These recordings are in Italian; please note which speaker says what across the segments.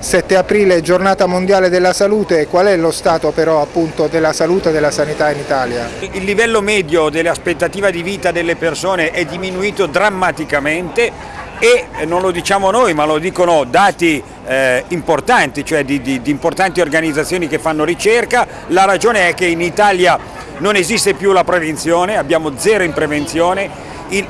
Speaker 1: 7 aprile, giornata mondiale della salute, qual è lo stato però appunto della salute e della sanità in Italia?
Speaker 2: Il livello medio dell'aspettativa di vita delle persone è diminuito drammaticamente e non lo diciamo noi ma lo dicono dati eh, importanti, cioè di, di, di importanti organizzazioni che fanno ricerca, la ragione è che in Italia non esiste più la prevenzione, abbiamo zero in prevenzione,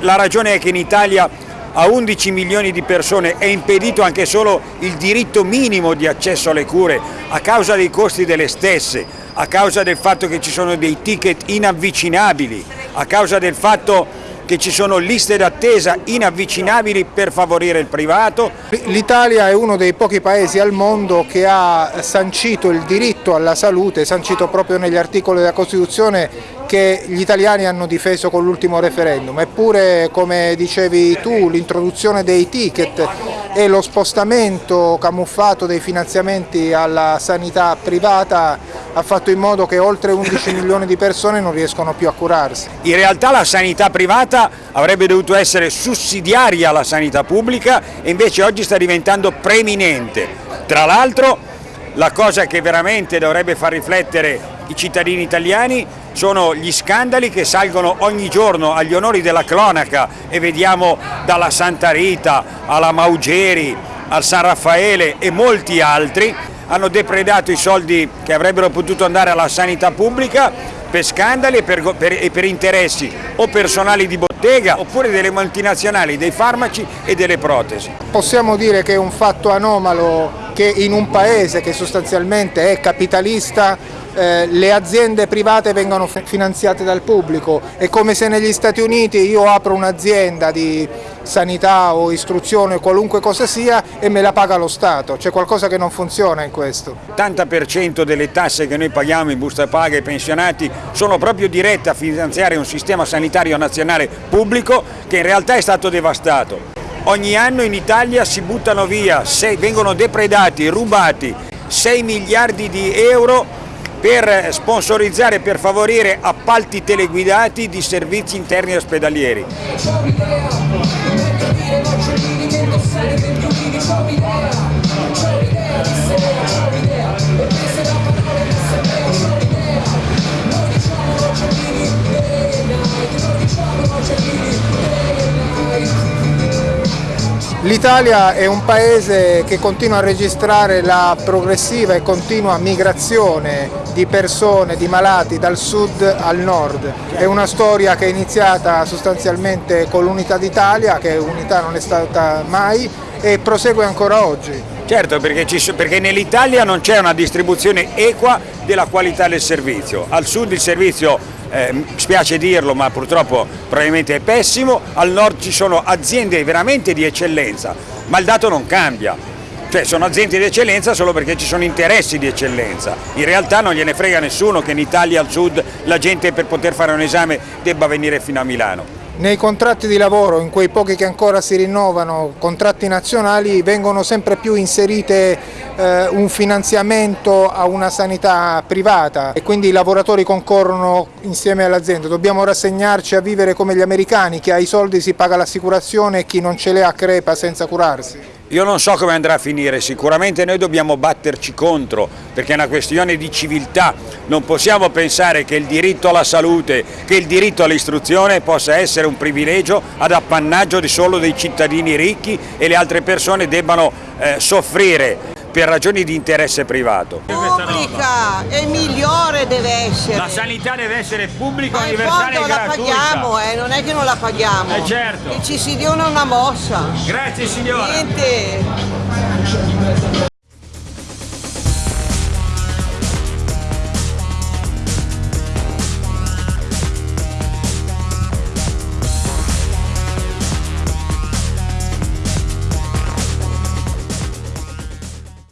Speaker 2: la ragione è che in Italia a 11 milioni di persone è impedito anche solo il diritto minimo di accesso alle cure a causa dei costi delle stesse, a causa del fatto che ci sono dei ticket inavvicinabili, a causa del fatto che ci sono liste d'attesa inavvicinabili per favorire il privato.
Speaker 1: L'Italia è uno dei pochi paesi al mondo che ha sancito il diritto alla salute, sancito proprio negli articoli della Costituzione che gli italiani hanno difeso con l'ultimo referendum, eppure come dicevi tu l'introduzione dei ticket e lo spostamento camuffato dei finanziamenti alla sanità privata ha fatto in modo che oltre 11 milioni di persone non riescono più a curarsi.
Speaker 2: In realtà la sanità privata avrebbe dovuto essere sussidiaria alla sanità pubblica e invece oggi sta diventando preeminente. Tra l'altro la cosa che veramente dovrebbe far riflettere i cittadini italiani sono gli scandali che salgono ogni giorno agli onori della cronaca e vediamo dalla Santa Rita alla Maugeri al San Raffaele e molti altri hanno depredato i soldi che avrebbero potuto andare alla sanità pubblica per scandali e per, per, e per interessi o personali di bottega oppure delle multinazionali, dei farmaci e delle protesi.
Speaker 1: Possiamo dire che è un fatto anomalo che in un paese che sostanzialmente è capitalista eh, le aziende private vengono finanziate dal pubblico, è come se negli Stati Uniti io apro un'azienda di sanità o istruzione o qualunque cosa sia e me la paga lo Stato, c'è qualcosa che non funziona in questo.
Speaker 2: L'80% delle tasse che noi paghiamo in busta paga ai pensionati sono proprio dirette a finanziare un sistema sanitario nazionale pubblico che in realtà è stato devastato. Ogni anno in Italia si buttano via, vengono depredati, rubati 6 miliardi di euro per sponsorizzare per favorire appalti teleguidati di servizi interni ospedalieri.
Speaker 1: L'Italia è un paese che continua a registrare la progressiva e continua migrazione di persone, di malati dal sud al nord. È una storia che è iniziata sostanzialmente con l'unità d'Italia, che unità non è stata mai, e prosegue ancora oggi.
Speaker 2: Certo, perché, perché nell'Italia non c'è una distribuzione equa della qualità del servizio. Al sud il servizio eh, spiace dirlo ma purtroppo probabilmente è pessimo, al nord ci sono aziende veramente di eccellenza, ma il dato non cambia. Cioè sono aziende di eccellenza solo perché ci sono interessi di eccellenza, in realtà non gliene frega nessuno che in Italia al sud la gente per poter fare un esame debba venire fino a Milano.
Speaker 1: Nei contratti di lavoro, in quei pochi che ancora si rinnovano, contratti nazionali, vengono sempre più inserite eh, un finanziamento a una sanità privata e quindi i lavoratori concorrono insieme all'azienda. Dobbiamo rassegnarci a vivere come gli americani, chi ha i soldi si paga l'assicurazione e chi non ce le ha crepa senza curarsi.
Speaker 2: Io non so come andrà a finire, sicuramente noi dobbiamo batterci contro perché è una questione di civiltà, non possiamo pensare che il diritto alla salute, che il diritto all'istruzione possa essere un privilegio ad appannaggio di solo dei cittadini ricchi e le altre persone debbano eh, soffrire per ragioni di interesse privato.
Speaker 3: Pubblica e migliore deve essere.
Speaker 2: La sanità deve essere pubblica, Ma universale e gratuita.
Speaker 3: la paghiamo, eh, non è che non la paghiamo.
Speaker 2: Eh certo.
Speaker 3: E ci si dia una mossa.
Speaker 2: Grazie signora.
Speaker 3: Niente.